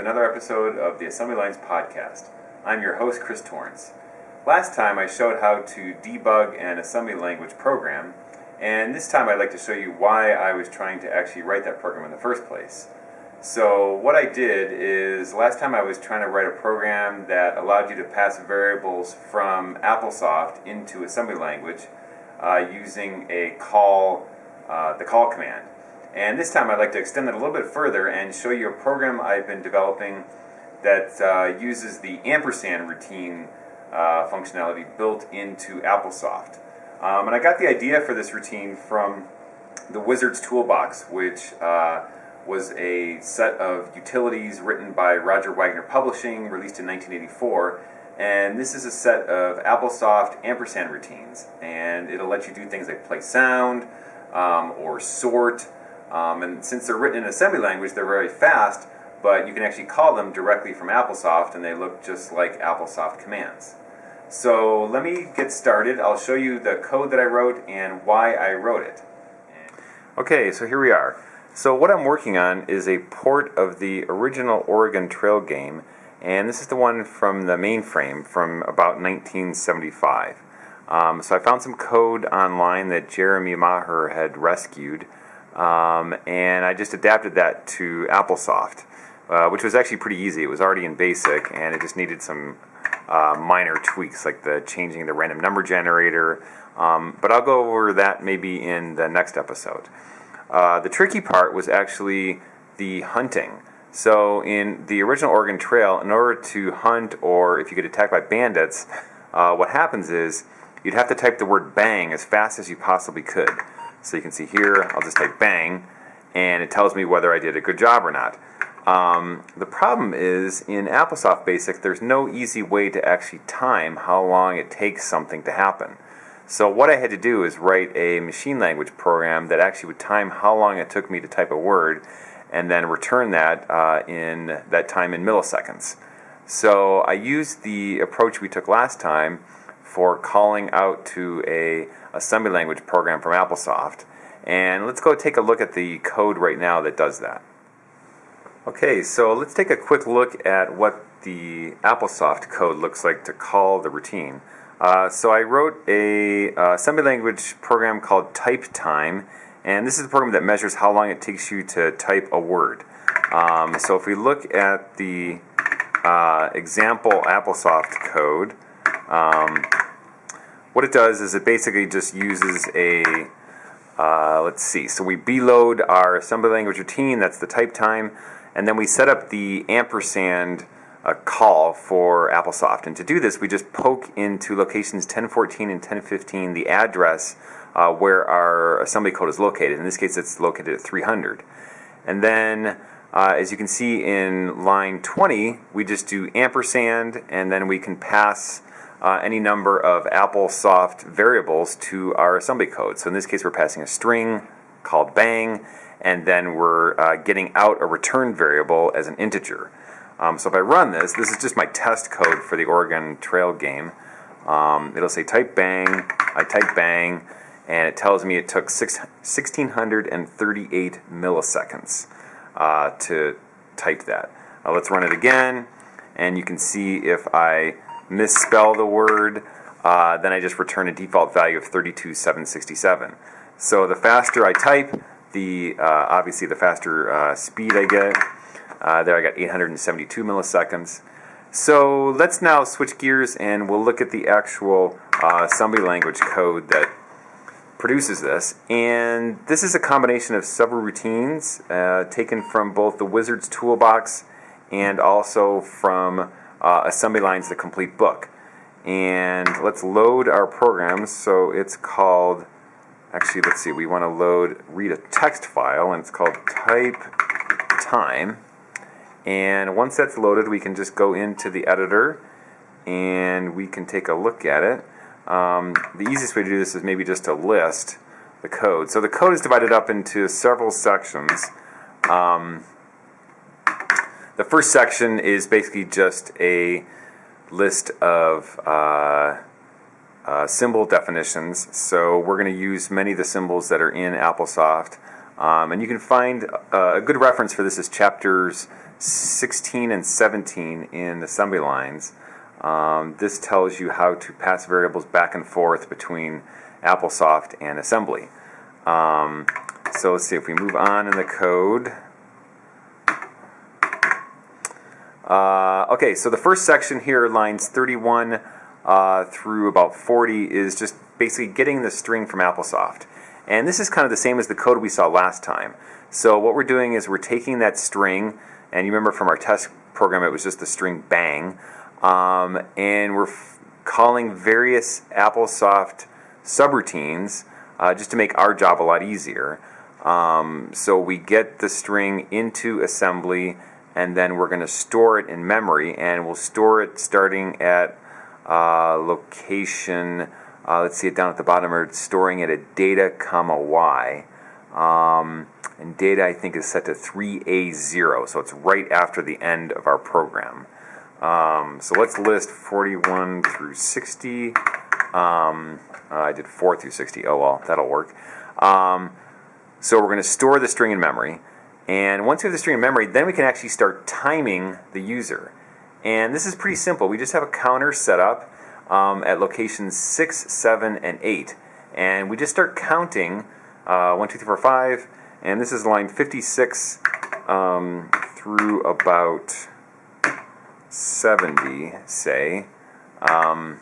another episode of the Assembly Lines Podcast. I'm your host, Chris Torrance. Last time I showed how to debug an assembly language program, and this time I'd like to show you why I was trying to actually write that program in the first place. So what I did is, last time I was trying to write a program that allowed you to pass variables from AppleSoft into assembly language uh, using a call, uh, the call command. And this time I'd like to extend that a little bit further and show you a program I've been developing that uh, uses the ampersand routine uh, functionality built into AppleSoft. Um, and I got the idea for this routine from the Wizards Toolbox, which uh, was a set of utilities written by Roger Wagner Publishing, released in 1984. And this is a set of AppleSoft ampersand routines. And it'll let you do things like play sound um, or sort um, and since they're written in assembly language, they're very fast, but you can actually call them directly from AppleSoft and they look just like AppleSoft commands. So let me get started. I'll show you the code that I wrote and why I wrote it. Okay, so here we are. So what I'm working on is a port of the original Oregon Trail game, and this is the one from the mainframe from about 1975. Um, so I found some code online that Jeremy Maher had rescued, um, and I just adapted that to AppleSoft, uh, which was actually pretty easy. It was already in BASIC, and it just needed some uh, minor tweaks, like the changing the random number generator. Um, but I'll go over that maybe in the next episode. Uh, the tricky part was actually the hunting. So in the original Oregon Trail, in order to hunt or if you get attacked by bandits, uh, what happens is you'd have to type the word bang as fast as you possibly could. So you can see here, I'll just type bang, and it tells me whether I did a good job or not. Um, the problem is in AppleSoft Basic, there's no easy way to actually time how long it takes something to happen. So what I had to do is write a machine language program that actually would time how long it took me to type a word and then return that uh, in that time in milliseconds. So I used the approach we took last time for calling out to a assembly language program from AppleSoft. And let's go take a look at the code right now that does that. Okay, so let's take a quick look at what the AppleSoft code looks like to call the routine. Uh, so I wrote a uh, assembly language program called TypeTime, and this is a program that measures how long it takes you to type a word. Um, so if we look at the uh, example AppleSoft code, um, what it does is it basically just uses a, uh, let's see, so we BLOAD our assembly language routine, that's the type time, and then we set up the ampersand uh, call for AppleSoft. And to do this, we just poke into locations 1014 and 1015 the address uh, where our assembly code is located. In this case, it's located at 300. And then, uh, as you can see in line 20, we just do ampersand, and then we can pass uh, any number of AppleSoft variables to our assembly code. So in this case, we're passing a string called bang, and then we're uh, getting out a return variable as an integer. Um, so if I run this, this is just my test code for the Oregon Trail game. Um, it'll say type bang, I type bang, and it tells me it took six, 1638 milliseconds uh, to type that. Uh, let's run it again, and you can see if I misspell the word, uh, then I just return a default value of 32767. So the faster I type, the uh, obviously the faster uh, speed I get. Uh, there I got 872 milliseconds. So let's now switch gears and we'll look at the actual uh, assembly language code that produces this. And this is a combination of several routines uh, taken from both the Wizards toolbox and also from uh, Assembly Lines The Complete Book. And let's load our programs. So it's called, actually, let's see, we want to load, read a text file, and it's called type time. And once that's loaded, we can just go into the editor and we can take a look at it. Um, the easiest way to do this is maybe just to list the code. So the code is divided up into several sections. Um, the first section is basically just a list of uh, uh, symbol definitions. So we're going to use many of the symbols that are in AppleSoft. Um, and you can find uh, a good reference for this is chapters 16 and 17 in assembly lines, um, this tells you how to pass variables back and forth between AppleSoft and assembly. Um, so let's see if we move on in the code. Uh, okay, so the first section here, lines 31 uh, through about 40, is just basically getting the string from AppleSoft. And this is kind of the same as the code we saw last time. So what we're doing is we're taking that string, and you remember from our test program it was just the string bang, um, and we're calling various AppleSoft subroutines uh, just to make our job a lot easier. Um, so we get the string into assembly and then we're going to store it in memory and we'll store it starting at uh, location uh, let's see it down at the bottom we're storing it at data comma y. Um, and data I think is set to 3a0 so it's right after the end of our program. Um, so let's list 41 through 60 um, uh, I did 4 through 60 oh well that'll work. Um, so we're going to store the string in memory and once we have the string in memory, then we can actually start timing the user. And this is pretty simple. We just have a counter set up um, at locations 6, 7, and 8. And we just start counting uh, 1, 2, 3, 4, 5. And this is line 56 um, through about 70, say. Um,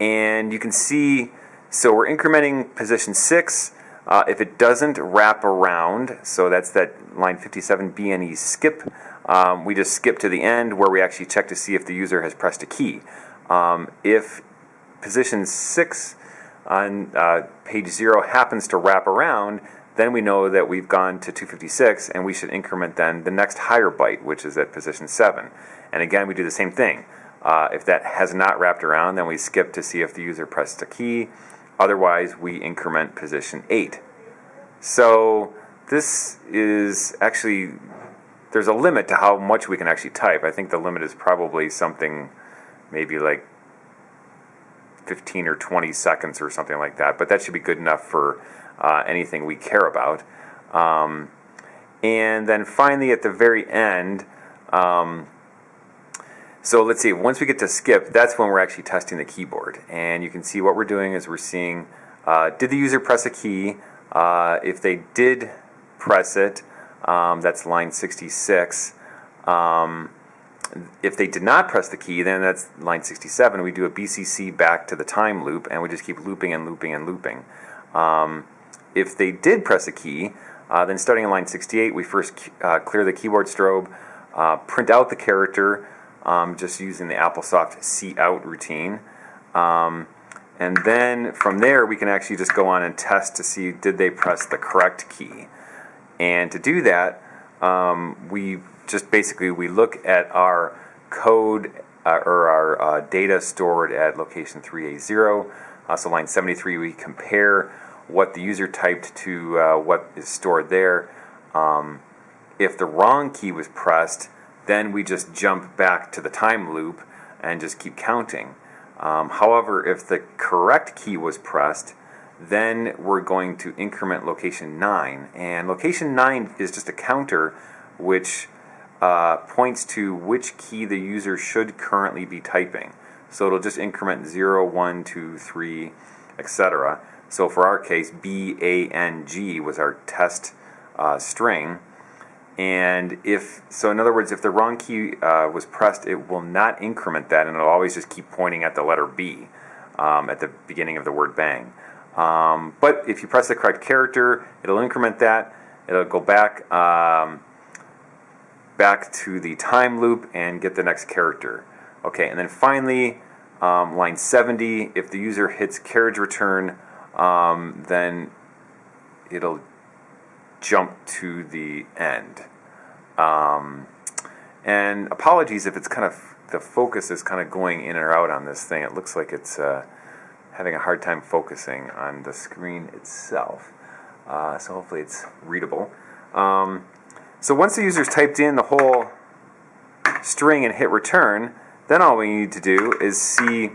and you can see, so we're incrementing position 6 uh, if it doesn't wrap around, so that's that line 57 BNE skip, um, we just skip to the end where we actually check to see if the user has pressed a key. Um, if position 6 on uh, page 0 happens to wrap around, then we know that we've gone to 256 and we should increment then the next higher byte, which is at position 7. And again, we do the same thing. Uh, if that has not wrapped around, then we skip to see if the user pressed a key. Otherwise, we increment position 8. So this is actually, there's a limit to how much we can actually type. I think the limit is probably something maybe like 15 or 20 seconds or something like that. But that should be good enough for uh, anything we care about. Um, and then finally at the very end, um, so let's see, once we get to skip, that's when we're actually testing the keyboard. And you can see what we're doing is we're seeing, uh, did the user press a key? Uh, if they did press it, um, that's line 66. Um, if they did not press the key, then that's line 67. We do a BCC back to the time loop, and we just keep looping and looping and looping. Um, if they did press a key, uh, then starting in line 68, we first uh, clear the keyboard strobe, uh, print out the character, um, just using the AppleSoft cout routine. Um, and then from there, we can actually just go on and test to see did they press the correct key. And to do that, um, we just basically we look at our code uh, or our uh, data stored at location 3A0. Uh, so line 73, we compare what the user typed to uh, what is stored there. Um, if the wrong key was pressed, then we just jump back to the time loop and just keep counting. Um, however, if the correct key was pressed, then we're going to increment location 9. And location 9 is just a counter which uh, points to which key the user should currently be typing. So it'll just increment 0, 1, 2, 3, etc. So for our case, B, A, N, G was our test uh, string. And if, so in other words, if the wrong key uh, was pressed, it will not increment that and it'll always just keep pointing at the letter B um, at the beginning of the word bang. Um, but if you press the correct character, it'll increment that. It'll go back, um, back to the time loop and get the next character. Okay, and then finally, um, line 70, if the user hits carriage return, um, then it'll jump to the end. Um, and apologies if it's kind of the focus is kind of going in or out on this thing. It looks like it's uh, having a hard time focusing on the screen itself. Uh, so hopefully it's readable. Um, so once the user's typed in the whole string and hit return, then all we need to do is see,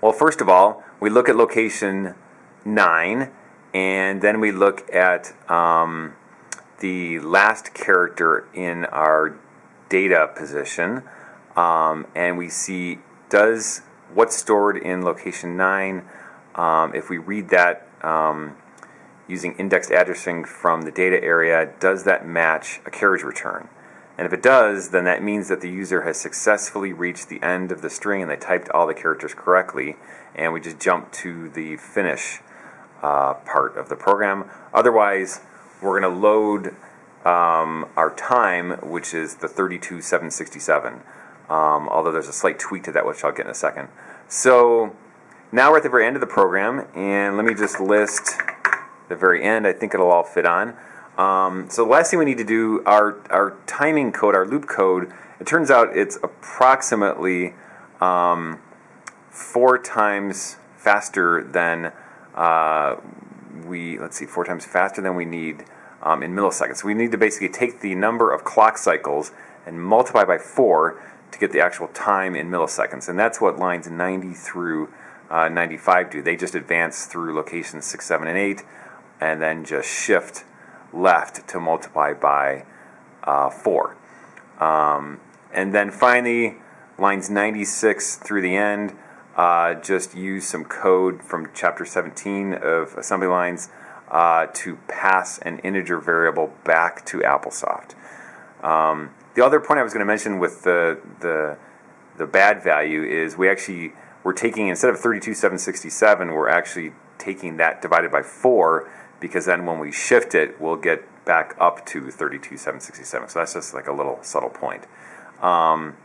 well first of all, we look at location 9 and then we look at um, the last character in our data position um, and we see does what's stored in location 9 um, if we read that um, using indexed addressing from the data area does that match a carriage return? And if it does then that means that the user has successfully reached the end of the string and they typed all the characters correctly and we just jump to the finish uh, part of the program. Otherwise we're going to load um, our time, which is the 32767. Um, although there's a slight tweak to that, which I'll get in a second. So now we're at the very end of the program, and let me just list the very end. I think it'll all fit on. Um, so the last thing we need to do, our, our timing code, our loop code, it turns out it's approximately um, four times faster than uh, we, let's see, four times faster than we need um, in milliseconds. So we need to basically take the number of clock cycles and multiply by 4 to get the actual time in milliseconds. And that's what lines 90 through uh, 95 do. They just advance through locations 6, 7, and 8, and then just shift left to multiply by uh, 4. Um, and then finally, lines 96 through the end, uh, just use some code from chapter 17 of assembly lines uh, to pass an integer variable back to AppleSoft. Um, the other point I was going to mention with the, the, the bad value is we actually, we're taking, instead of 32767, we're actually taking that divided by 4 because then when we shift it, we'll get back up to 32767. So that's just like a little subtle point. Um,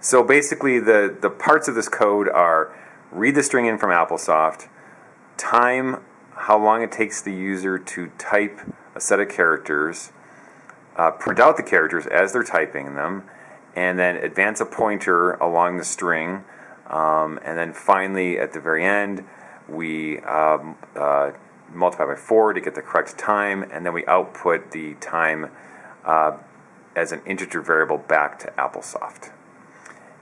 so basically the, the parts of this code are read the string in from AppleSoft, time how long it takes the user to type a set of characters, uh, print out the characters as they're typing them, and then advance a pointer along the string. Um, and then finally, at the very end, we um, uh, multiply by 4 to get the correct time, and then we output the time uh, as an integer variable back to AppleSoft.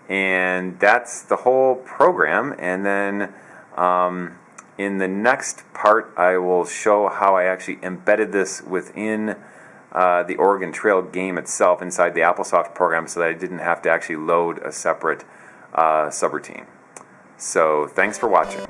And that's the whole program. And then um, in the next part, I will show how I actually embedded this within uh, the Oregon Trail game itself inside the AppleSoft program so that I didn't have to actually load a separate uh, subroutine. So thanks for watching.